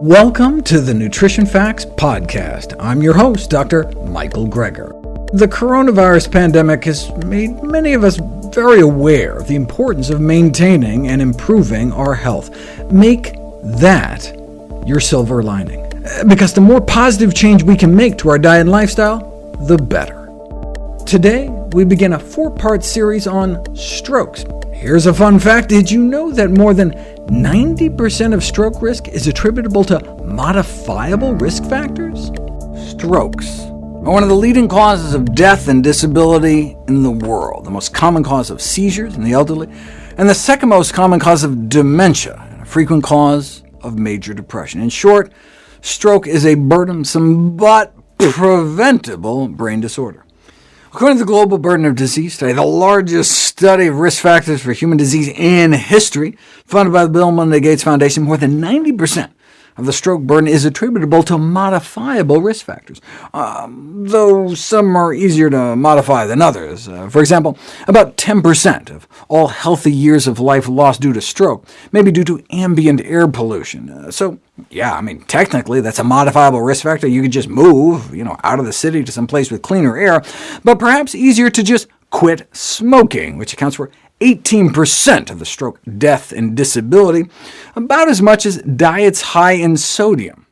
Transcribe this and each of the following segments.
Welcome to the Nutrition Facts Podcast. I'm your host, Dr. Michael Greger. The coronavirus pandemic has made many of us very aware of the importance of maintaining and improving our health. Make that your silver lining, because the more positive change we can make to our diet and lifestyle, the better. Today, we begin a four-part series on strokes. Here's a fun fact. Did you know that more than 90% of stroke risk is attributable to modifiable risk factors? Strokes are one of the leading causes of death and disability in the world, the most common cause of seizures in the elderly, and the second most common cause of dementia, and a frequent cause of major depression. In short, stroke is a burdensome but preventable brain disorder. According to the Global Burden of Disease Study, the largest study of risk factors for human disease in history, funded by the Bill and Melinda Gates Foundation, more than 90% of the stroke burden is attributable to modifiable risk factors, um, though some are easier to modify than others. Uh, for example, about 10% of all healthy years of life lost due to stroke may be due to ambient air pollution. Uh, so, yeah, I mean, technically that's a modifiable risk factor. You could just move you know, out of the city to some place with cleaner air, but perhaps easier to just quit smoking, which accounts for 18% of the stroke death and disability, about as much as diets high in sodium.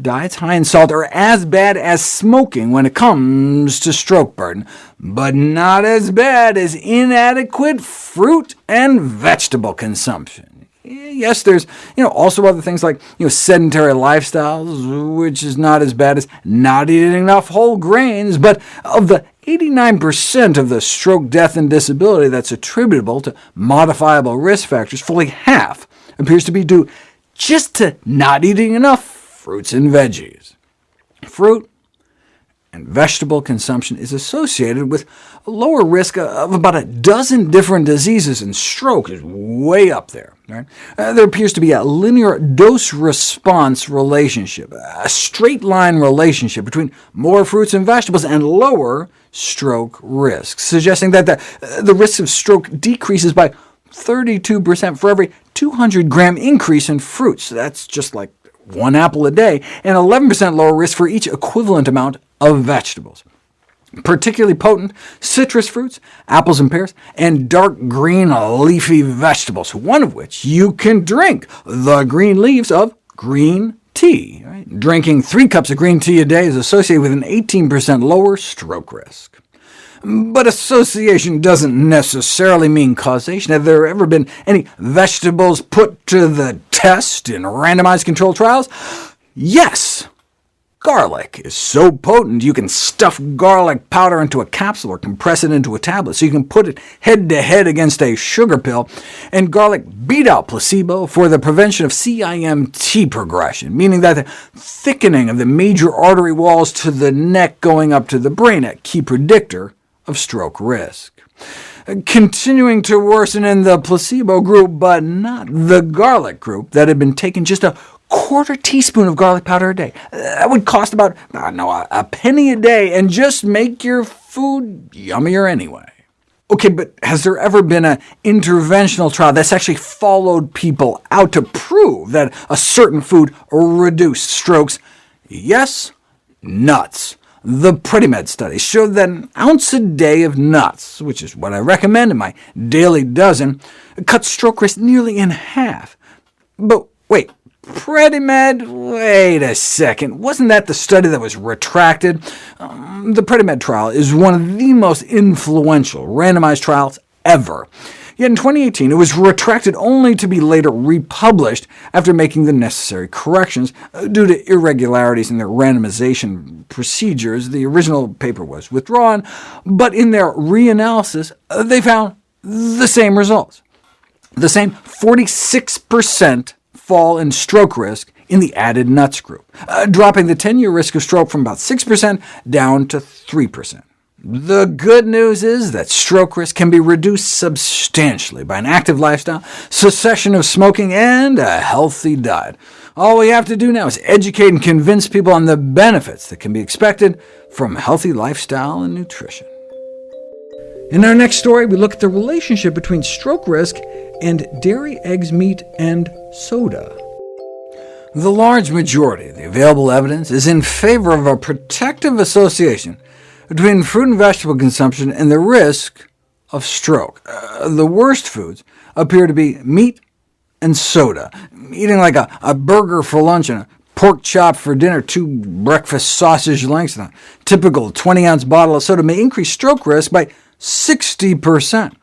Diets high in salt are as bad as smoking when it comes to stroke burden, but not as bad as inadequate fruit and vegetable consumption. Yes, there's you know, also other things like you know, sedentary lifestyles, which is not as bad as not eating enough whole grains, but of the 89% of the stroke death and disability that's attributable to modifiable risk factors, fully half, appears to be due just to not eating enough fruits and veggies. Fruit and vegetable consumption is associated with lower risk of about a dozen different diseases, and stroke is way up there. Right? Uh, there appears to be a linear dose-response relationship, a straight-line relationship between more fruits and vegetables and lower stroke risk, suggesting that the, uh, the risk of stroke decreases by 32% for every 200-gram increase in fruits. That's just like one apple a day, and 11% lower risk for each equivalent amount of vegetables. Particularly potent citrus fruits, apples and pears, and dark green leafy vegetables, one of which you can drink, the green leaves of green tea. Right? Drinking three cups of green tea a day is associated with an 18% lower stroke risk. But association doesn't necessarily mean causation. Have there ever been any vegetables put to the test in randomized controlled trials? Yes. Garlic is so potent you can stuff garlic powder into a capsule or compress it into a tablet, so you can put it head-to-head -head against a sugar pill, and garlic beat out placebo for the prevention of CIMT progression, meaning that the thickening of the major artery walls to the neck going up to the brain, a key predictor of stroke risk. Uh, continuing to worsen in the placebo group, but not the garlic group that had been taken just a quarter teaspoon of garlic powder a day. Uh, that would cost about, uh, I know, a penny a day, and just make your food yummier anyway. OK, but has there ever been an interventional trial that's actually followed people out to prove that a certain food reduced strokes? Yes, nuts. The PREDIMED study showed that an ounce a day of nuts, which is what I recommend in my daily dozen, cuts stroke risk nearly in half. But wait, PREDIMED? Wait a second. Wasn't that the study that was retracted? Um, the PREDIMED trial is one of the most influential randomized trials ever. Yet in 2018, it was retracted only to be later republished after making the necessary corrections. Uh, due to irregularities in their randomization procedures, the original paper was withdrawn, but in their reanalysis, uh, they found the same results. The same 46% fall in stroke risk in the added nuts group, uh, dropping the 10-year risk of stroke from about 6% down to 3%. The good news is that stroke risk can be reduced substantially by an active lifestyle, cessation of smoking, and a healthy diet. All we have to do now is educate and convince people on the benefits that can be expected from healthy lifestyle and nutrition. In our next story, we look at the relationship between stroke risk and dairy, eggs, meat, and soda. The large majority of the available evidence is in favor of a protective association between fruit and vegetable consumption and the risk of stroke. Uh, the worst foods appear to be meat and soda. Eating like a, a burger for lunch and a pork chop for dinner, two breakfast sausage links, and a typical 20-ounce bottle of soda may increase stroke risk by 60%.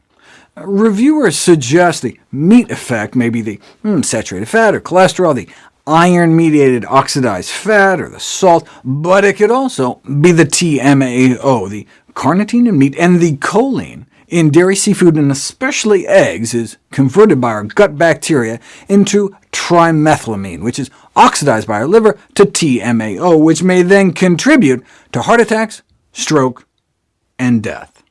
Reviewers suggest the meat effect may be the hmm, saturated fat or cholesterol, the iron-mediated oxidized fat, or the salt, but it could also be the TMAO, the carnitine in meat, and the choline in dairy, seafood, and especially eggs is converted by our gut bacteria into trimethylamine, which is oxidized by our liver to TMAO, which may then contribute to heart attacks, stroke, and death.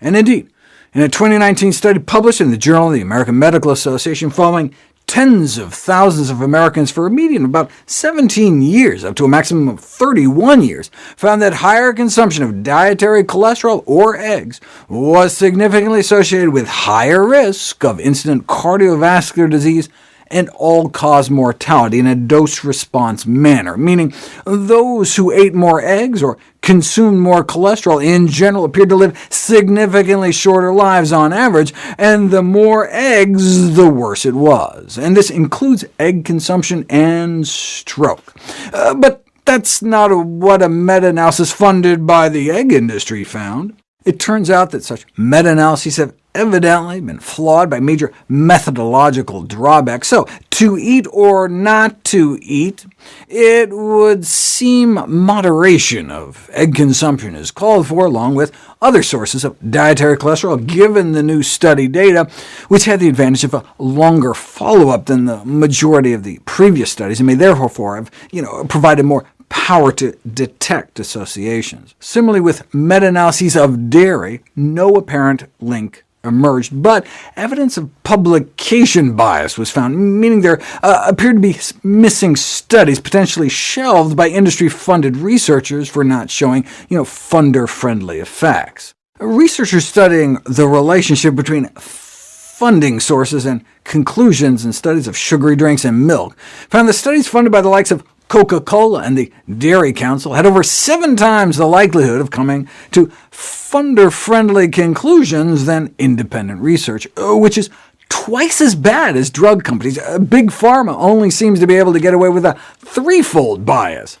And indeed, in a 2019 study published in the Journal of the American Medical Association following tens of thousands of Americans for a median of about 17 years, up to a maximum of 31 years, found that higher consumption of dietary cholesterol or eggs was significantly associated with higher risk of incident cardiovascular disease and all-cause mortality in a dose-response manner, meaning those who ate more eggs or consumed more cholesterol in general appeared to live significantly shorter lives on average, and the more eggs, the worse it was. And this includes egg consumption and stroke. Uh, but that's not what a meta-analysis funded by the egg industry found. It turns out that such meta-analyses have evidently been flawed by major methodological drawbacks. So, to eat or not to eat, it would seem moderation of egg consumption is called for, along with other sources of dietary cholesterol, given the new study data, which had the advantage of a longer follow-up than the majority of the previous studies, and may therefore have you know, provided more power to detect associations. Similarly with meta-analyses of dairy, no apparent link emerged, but evidence of publication bias was found, meaning there uh, appeared to be missing studies, potentially shelved by industry-funded researchers for not showing you know, funder-friendly effects. Researchers studying the relationship between funding sources and conclusions in studies of sugary drinks and milk found that studies funded by the likes of Coca-Cola and the Dairy Council had over seven times the likelihood of coming to funder-friendly conclusions than independent research, uh, which is twice as bad as drug companies. Uh, Big Pharma only seems to be able to get away with a threefold bias.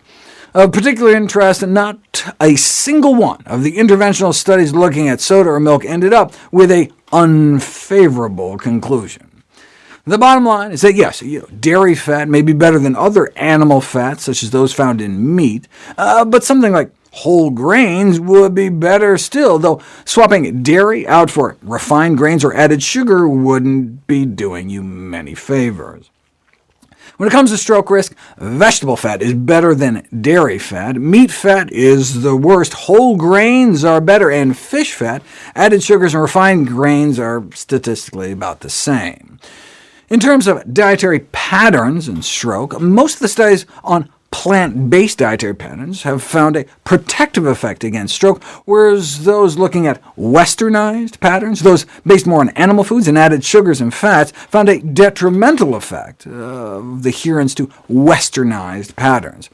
Of particular interest, not a single one of the interventional studies looking at soda or milk ended up with a unfavorable conclusion. The bottom line is that yes, you know, dairy fat may be better than other animal fats, such as those found in meat, uh, but something like whole grains would be better still, though swapping dairy out for refined grains or added sugar wouldn't be doing you many favors. When it comes to stroke risk, vegetable fat is better than dairy fat, meat fat is the worst, whole grains are better, and fish fat, added sugars, and refined grains are statistically about the same. In terms of dietary patterns and stroke, most of the studies on plant-based dietary patterns have found a protective effect against stroke, whereas those looking at westernized patterns, those based more on animal foods and added sugars and fats, found a detrimental effect of the adherence to westernized patterns.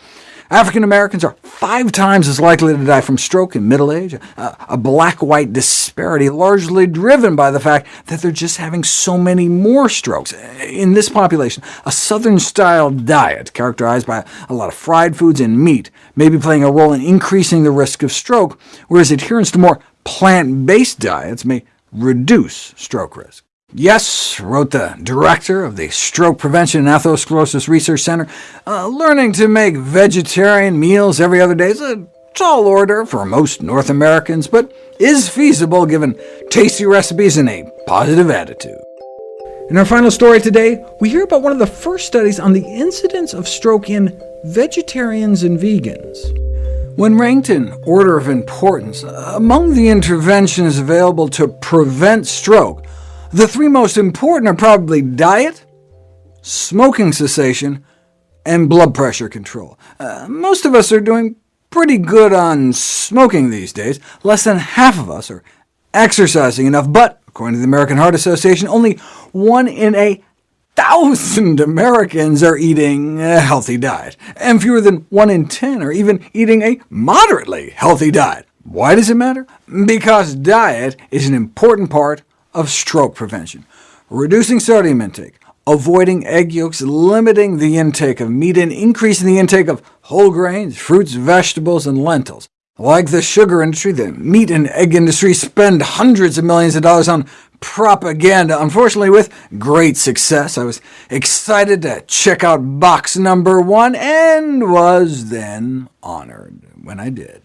African Americans are five times as likely to die from stroke in middle age, a, black-white disparity largely driven by the fact that they're just having so many more strokes. In this population, a Southern-style diet characterized by a lot of fried foods and meat may be playing a role in increasing the risk of stroke, whereas adherence to more plant-based diets may reduce stroke risk. Yes, wrote the director of the Stroke Prevention and Atherosclerosis Research Center, uh, learning to make vegetarian meals every other day is a tall order for most North Americans, but is feasible given tasty recipes and a positive attitude. In our final story today, we hear about one of the first studies on the incidence of stroke in vegetarians and vegans. When ranked in order of importance, among the interventions available to prevent stroke, the three most important are probably diet, smoking cessation, and blood pressure control. Uh, most of us are doing pretty good on smoking these days. Less than half of us are exercising enough, but according to the American Heart Association, only one in a 1,000 Americans are eating a healthy diet, and fewer than 1 in 10 are even eating a moderately healthy diet. Why does it matter? Because diet is an important part of stroke prevention. Reducing sodium intake, avoiding egg yolks, limiting the intake of meat, and increasing the intake of whole grains, fruits, vegetables, and lentils. Like the sugar industry, the meat and egg industry spend hundreds of millions of dollars on propaganda, unfortunately with great success. I was excited to check out box number one, and was then honored when I did.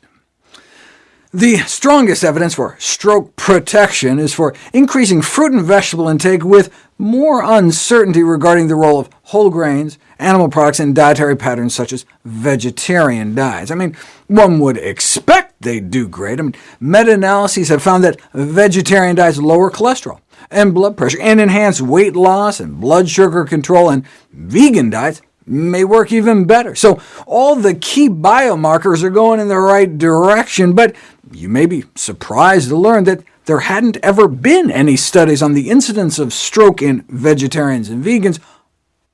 The strongest evidence for stroke protection is for increasing fruit and vegetable intake with more uncertainty regarding the role of whole grains, animal products, and dietary patterns such as vegetarian diets. I mean, one would expect they'd do great. I mean, meta-analyses have found that vegetarian diets lower cholesterol and blood pressure, and enhance weight loss and blood sugar control, and vegan diets may work even better. So all the key biomarkers are going in the right direction, but you may be surprised to learn that there hadn't ever been any studies on the incidence of stroke in vegetarians and vegans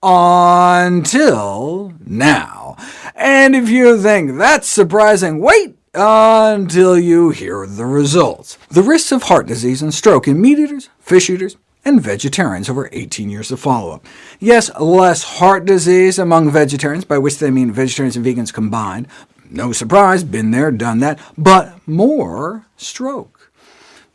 until now. And if you think that's surprising, wait until you hear the results. The risks of heart disease and stroke in meat eaters, fish eaters, and vegetarians over 18 years of follow-up. Yes, less heart disease among vegetarians, by which they mean vegetarians and vegans combined. No surprise, been there, done that, but more stroke.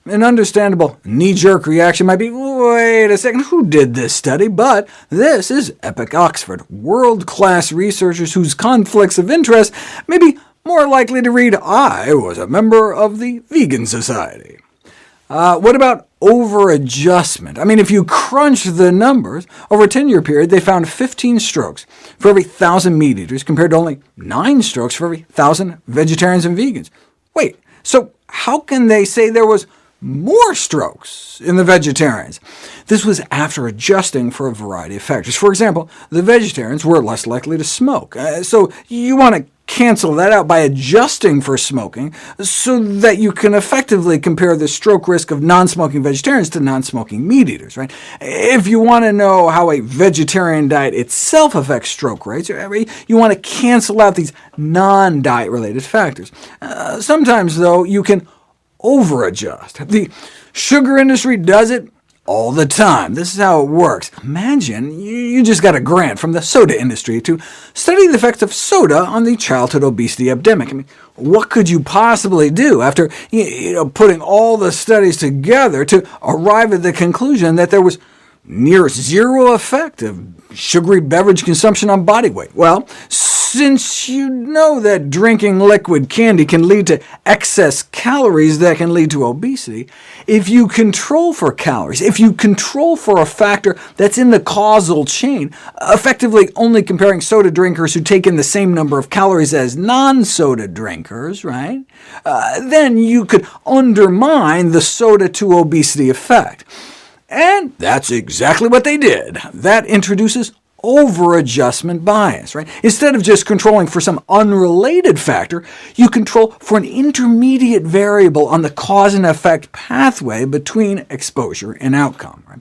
An understandable knee-jerk reaction might be, wait a second, who did this study? But this is EPIC-Oxford, world-class researchers whose conflicts of interest may be more likely to read, I was a member of the Vegan Society. Uh, what about over-adjustment? I mean, if you crunch the numbers, over a 10-year period, they found 15 strokes for every 1,000 meat eaters, compared to only 9 strokes for every 1,000 vegetarians and vegans. Wait, so how can they say there was more strokes in the vegetarians. This was after adjusting for a variety of factors. For example, the vegetarians were less likely to smoke, uh, so you want to cancel that out by adjusting for smoking, so that you can effectively compare the stroke risk of non-smoking vegetarians to non-smoking meat eaters. Right? If you want to know how a vegetarian diet itself affects stroke rates, you want to cancel out these non-diet-related factors. Uh, sometimes, though, you can over-adjust. The sugar industry does it all the time. This is how it works. Imagine you just got a grant from the soda industry to study the effects of soda on the childhood obesity epidemic. I mean, what could you possibly do after you know, putting all the studies together to arrive at the conclusion that there was near zero effect of sugary beverage consumption on body weight? Well, since you know that drinking liquid candy can lead to excess calories that can lead to obesity, if you control for calories, if you control for a factor that's in the causal chain, effectively only comparing soda drinkers who take in the same number of calories as non-soda drinkers, right? Uh, then you could undermine the soda to obesity effect. And that's exactly what they did. That introduces over-adjustment bias. Right? Instead of just controlling for some unrelated factor, you control for an intermediate variable on the cause and effect pathway between exposure and outcome. Right?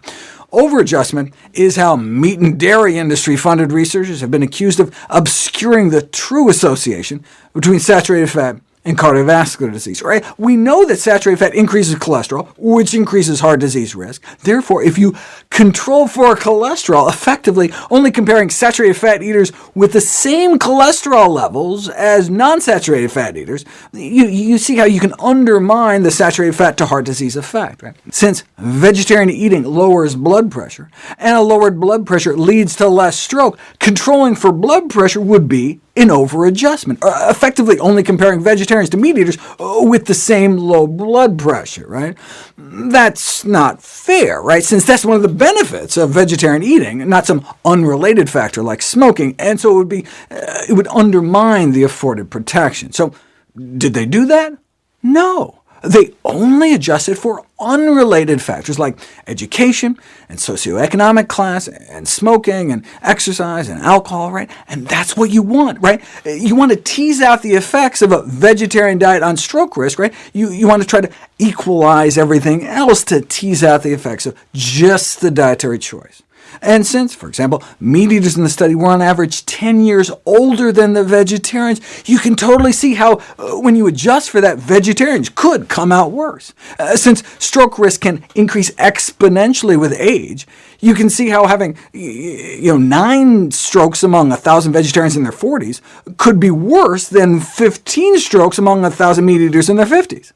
Over-adjustment is how meat and dairy industry-funded researchers have been accused of obscuring the true association between saturated fat and cardiovascular disease. Right? We know that saturated fat increases cholesterol, which increases heart disease risk. Therefore, if you control for cholesterol, effectively only comparing saturated fat eaters with the same cholesterol levels as non-saturated fat eaters, you, you see how you can undermine the saturated fat to heart disease effect. Right? Since vegetarian eating lowers blood pressure, and a lowered blood pressure leads to less stroke, controlling for blood pressure would be in over-adjustment, uh, effectively only comparing vegetarians to meat eaters uh, with the same low blood pressure. Right? That's not fair, right? since that's one of the benefits of vegetarian eating, not some unrelated factor like smoking, and so it would, be, uh, it would undermine the afforded protection. So did they do that? No. They only adjusted for unrelated factors like education and socioeconomic class and smoking and exercise and alcohol, right? And that's what you want, right? You want to tease out the effects of a vegetarian diet on stroke risk, right? You, you want to try to equalize everything else to tease out the effects of just the dietary choice. And since, for example, meat eaters in the study were on average 10 years older than the vegetarians, you can totally see how, uh, when you adjust for that, vegetarians could come out worse. Uh, since stroke risk can increase exponentially with age, you can see how having you know, nine strokes among 1,000 vegetarians in their 40s could be worse than 15 strokes among 1,000 meat eaters in their 50s.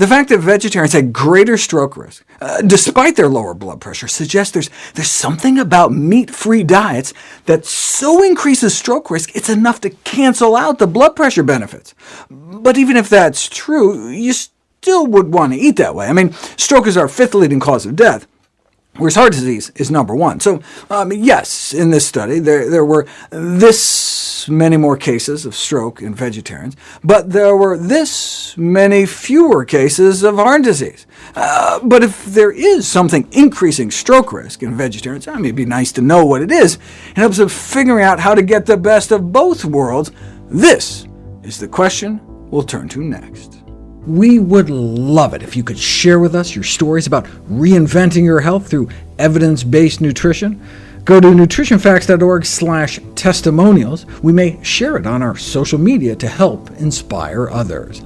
The fact that vegetarians had greater stroke risk, uh, despite their lower blood pressure, suggests there's, there's something about meat-free diets that so increases stroke risk it's enough to cancel out the blood pressure benefits. But even if that's true, you still would want to eat that way. I mean, stroke is our fifth leading cause of death, whereas heart disease is number one. So um, yes, in this study, there, there were this many more cases of stroke in vegetarians, but there were this many fewer cases of heart disease. Uh, but if there is something increasing stroke risk in vegetarians, I mean, it'd be nice to know what it is. It helps us figuring out how to get the best of both worlds. This is the question we'll turn to next. We would love it if you could share with us your stories about reinventing your health through evidence-based nutrition. Go to nutritionfacts.org testimonials. We may share it on our social media to help inspire others.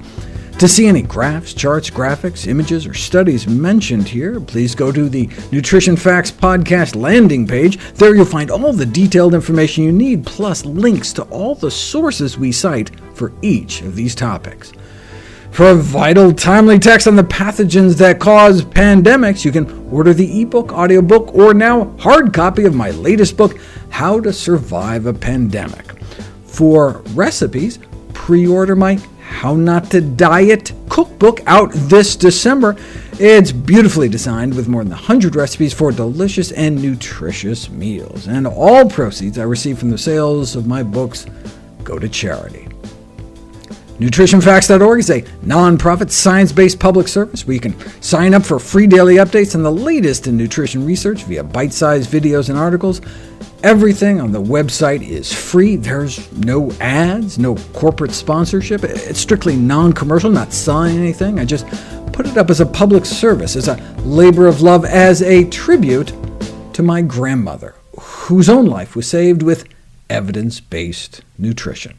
To see any graphs, charts, graphics, images, or studies mentioned here, please go to the Nutrition Facts podcast landing page. There you'll find all the detailed information you need, plus links to all the sources we cite for each of these topics. For vital, timely text on the pathogens that cause pandemics, you can order the ebook, audiobook, or now hard copy of my latest book, How to Survive a Pandemic. For recipes, pre-order my How Not to Diet cookbook out this December. It's beautifully designed with more than 100 recipes for delicious and nutritious meals, and all proceeds I receive from the sales of my books go to charity. NutritionFacts.org is a nonprofit, science-based public service where you can sign up for free daily updates on the latest in nutrition research via bite-sized videos and articles. Everything on the website is free. There's no ads, no corporate sponsorship. It's strictly non-commercial, not selling anything. I just put it up as a public service, as a labor of love, as a tribute to my grandmother, whose own life was saved with evidence-based nutrition.